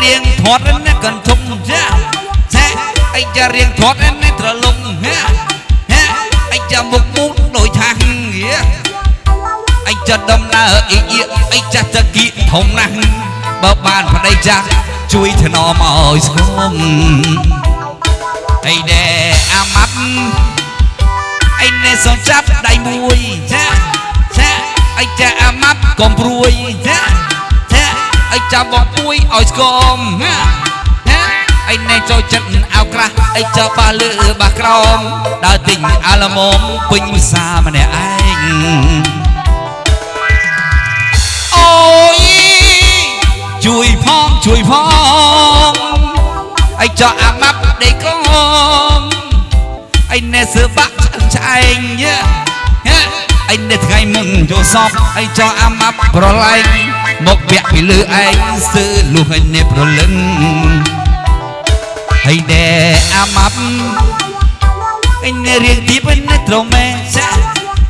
ធាត់នេះកន្ធុំចាចាអីចារៀងធាត់នេះត្រលុងហាហាអីចាមុខមូលដូចថាហឹងយាអីចាដំណើរអ៊ីអ៊ីអីចាតគៀធំណាស់បើបានប្តីចាស់ជួយថ្នមឲ្យស្គមអីដែរអាម៉ាប់អីនេះសូនចាប់ដៃមួយចាចាអីចាអាម៉ាប់កុំព្រួយចាចា អីចាបងពួយឲ្យស្គមណាណាអីនេះចូលចិត្តអោក្រាស់អីចាបាលើបាក្រោមដើរទិញអាឡមុំពេញវិសាម្នាក់ឯងអូយជួយផងជួយផងអីចាអាម៉ាប់ដេកងអីនេះសើបាក់ឆ្អឹងឆ្អែងយ៉ា អីនេះថ្ងៃមុនចូលសពអីចាអាម៉ាប់ប្រឡែងមកពាក់ពីលើឯងសើលុះឲ្យនេះប្រលឹងហើយដែរអាម៉ាប់អីនេះរៀងទីបនេះត្រមេសា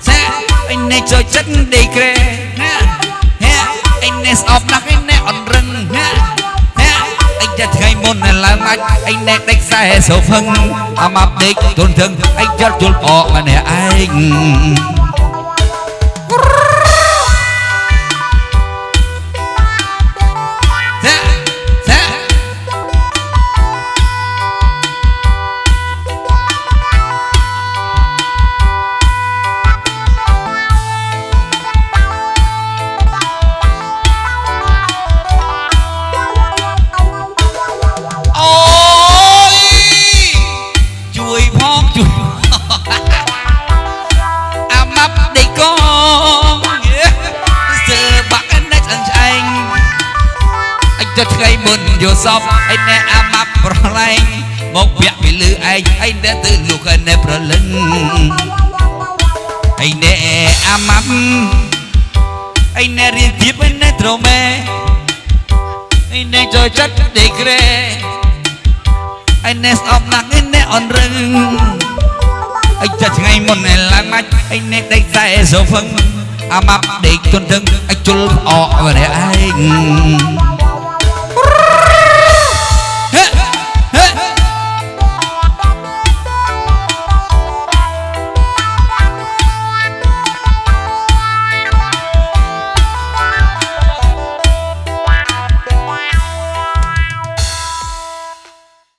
សាអីនេះចូលចិត្តដេកក្រែណាហេអីនេះស្អប់ណាស់អីនេះអន់រឹងណាហេអីចាថ្ងៃមុនឡើងមកអីនេះដេកខ្សែសូផឹងអាម៉ាប់ដេកទុនធឹងអីចាត់ជុលអកម្នាក់ឯង ទៅថ្ងៃមុនយកសពអីណែអាម៉ាប់ប្រឡែងមកពាក់ពីលើឯងអីណែទៅលោកឯណែប្រលឹងអីណែអាម៉ាប់អីណែរៀនទៀតឯណែត្រមេអីណែចូលចិត្តដេកក្រែឯនេះស្អប់ណាស់ឯនេះអនរឹងអីចាត់ថ្ងៃមុនឯឡើងមកឯនេះដេកខ្សែសូហ្វឹងអាម៉ាប់ដេកទន់ទឹងអីជុលអកម្នាក់ឯង